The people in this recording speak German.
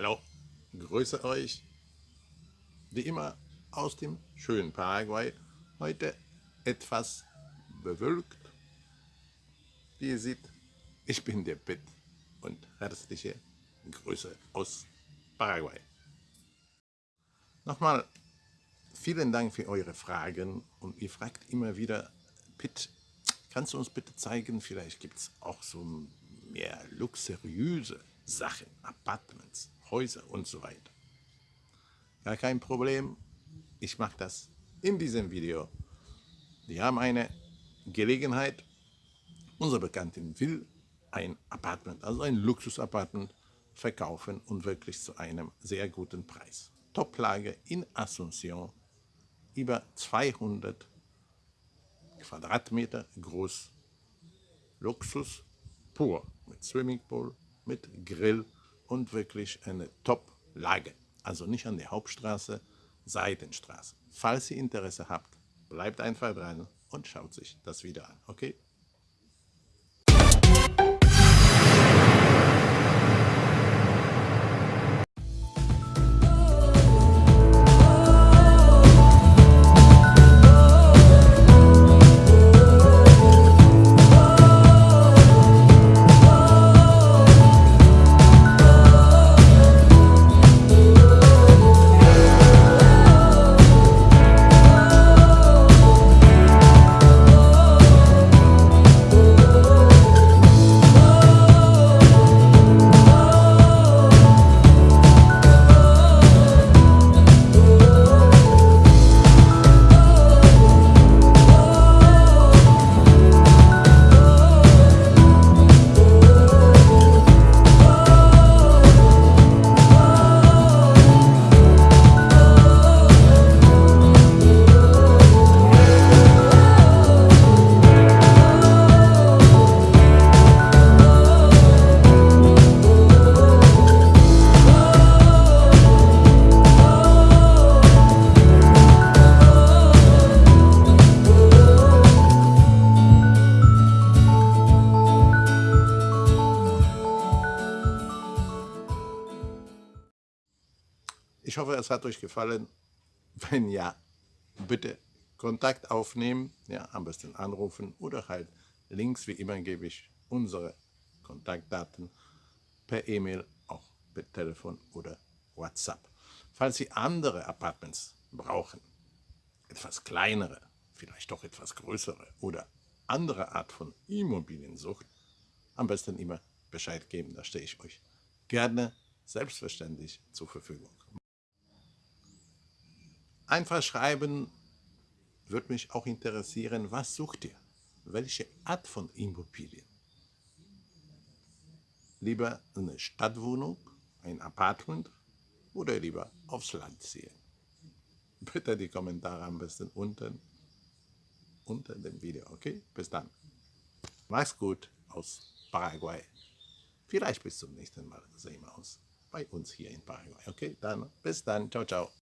Hallo, grüße euch, wie immer aus dem schönen Paraguay, heute etwas bewölkt. Wie ihr seht, ich bin der Pitt und herzliche Grüße aus Paraguay. Nochmal vielen Dank für eure Fragen. Und ihr fragt immer wieder, Pitt, kannst du uns bitte zeigen, vielleicht gibt es auch so mehr luxuriöse Sachen, Apartments, Häuser und so weiter. Gar kein Problem, ich mache das in diesem Video. Wir haben eine Gelegenheit, unser Bekannten will ein Apartment, also ein Luxus-Apartment verkaufen und wirklich zu einem sehr guten Preis. Toplage in Asunción, über 200 Quadratmeter groß, Luxus pur, mit Swimmingpool, mit Grill und wirklich eine Top-Lage. Also nicht an der Hauptstraße, Seitenstraße. Falls ihr Interesse habt, bleibt einfach dran und schaut sich das wieder an, okay? Ich hoffe, es hat euch gefallen. Wenn ja, bitte Kontakt aufnehmen, ja, am besten anrufen oder halt links, wie immer, gebe ich unsere Kontaktdaten per E-Mail, auch per Telefon oder WhatsApp. Falls Sie andere Apartments brauchen, etwas kleinere, vielleicht doch etwas größere oder andere Art von Immobiliensucht, am besten immer Bescheid geben, da stehe ich euch gerne selbstverständlich zur Verfügung. Einfach schreiben, würde mich auch interessieren, was sucht ihr? Welche Art von Immobilien? Lieber eine Stadtwohnung, ein Apartment oder lieber aufs Land ziehen? Bitte die Kommentare am besten unten unter dem Video, okay? Bis dann. Mach's gut aus Paraguay. Vielleicht bis zum nächsten Mal sehen wir uns bei uns hier in Paraguay, okay? Dann bis dann. Ciao, ciao.